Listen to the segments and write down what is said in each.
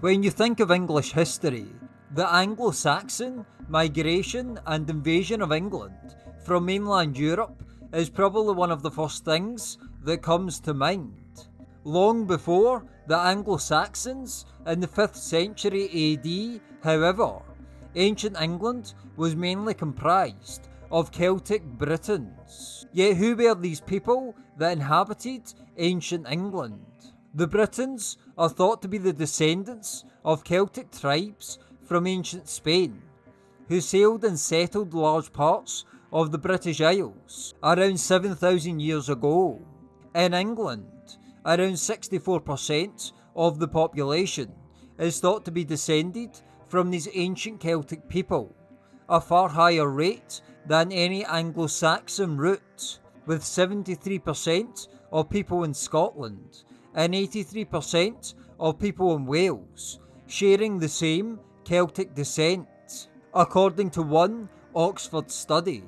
When you think of English history, the Anglo Saxon migration and invasion of England from mainland Europe is probably one of the first things that comes to mind. Long before the Anglo Saxons in the 5th century AD, however, ancient England was mainly comprised of Celtic Britons. Yet who were these people that inhabited ancient England? The Britons are thought to be the descendants of Celtic tribes from ancient Spain, who sailed and settled large parts of the British Isles around 7,000 years ago. In England, around 64% of the population is thought to be descended from these ancient Celtic people, a far higher rate than any Anglo Saxon root, with 73% of people in Scotland and 83% of people in Wales sharing the same Celtic descent, according to one Oxford study.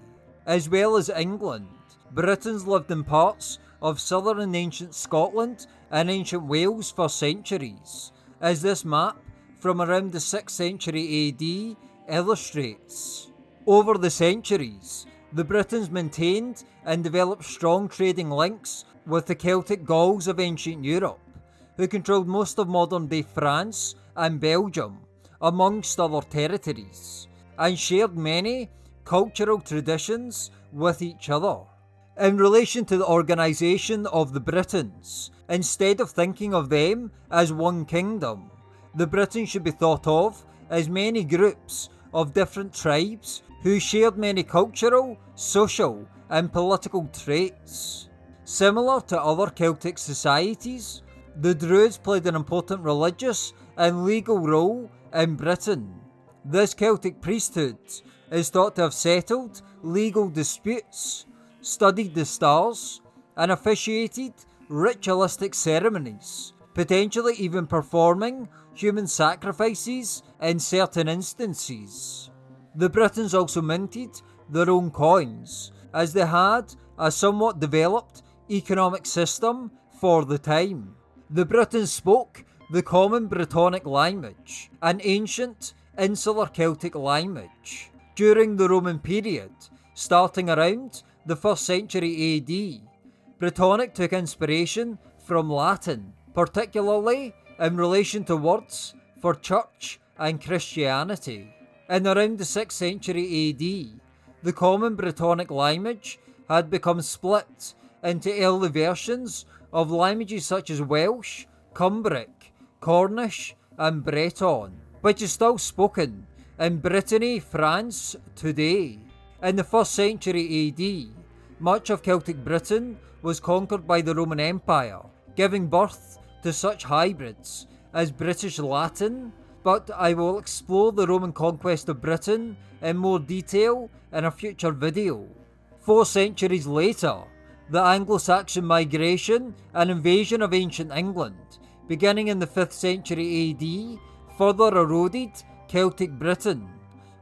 As well as England, Britons lived in parts of southern ancient Scotland and ancient Wales for centuries, as this map from around the 6th century AD illustrates. Over the centuries, the Britons maintained and developed strong trading links with the Celtic Gauls of ancient Europe, who controlled most of modern day France and Belgium, amongst other territories, and shared many cultural traditions with each other. In relation to the organisation of the Britons, instead of thinking of them as one kingdom, the Britons should be thought of as many groups of different tribes who shared many cultural, social, and political traits. Similar to other Celtic societies, the Druids played an important religious and legal role in Britain. This Celtic priesthood is thought to have settled legal disputes, studied the stars, and officiated ritualistic ceremonies, potentially even performing human sacrifices in certain instances. The Britons also minted their own coins, as they had a somewhat developed economic system for the time. The Britons spoke the common Brittonic language, an ancient insular Celtic language. During the Roman period, starting around the 1st century AD, Brittonic took inspiration from Latin, particularly in relation to words for church and Christianity. In around the 6th century AD, the common Brittonic language had become split into early versions of languages such as Welsh, Cumbric, Cornish, and Breton, which is still spoken in Brittany, France today. In the 1st century AD, much of Celtic Britain was conquered by the Roman Empire, giving birth to such hybrids as British Latin, but I will explore the Roman conquest of Britain in more detail in a future video. Four centuries later, the Anglo-Saxon migration and invasion of ancient England beginning in the 5th century AD, further eroded Celtic Britain,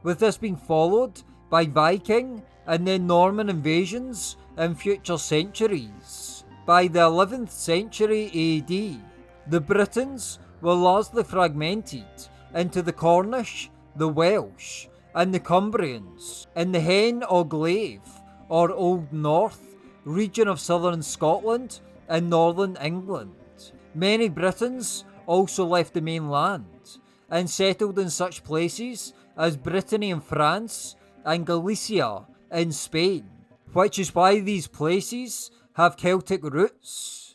with this being followed by Viking and then Norman invasions in future centuries. By the 11th century AD, the Britons were largely fragmented into the Cornish, the Welsh, and the Cumbrians in the Hen Ogledd, or Old North, region of southern Scotland and northern England. Many Britons also left the mainland and settled in such places as Brittany in France and Galicia in Spain, which is why these places have Celtic roots.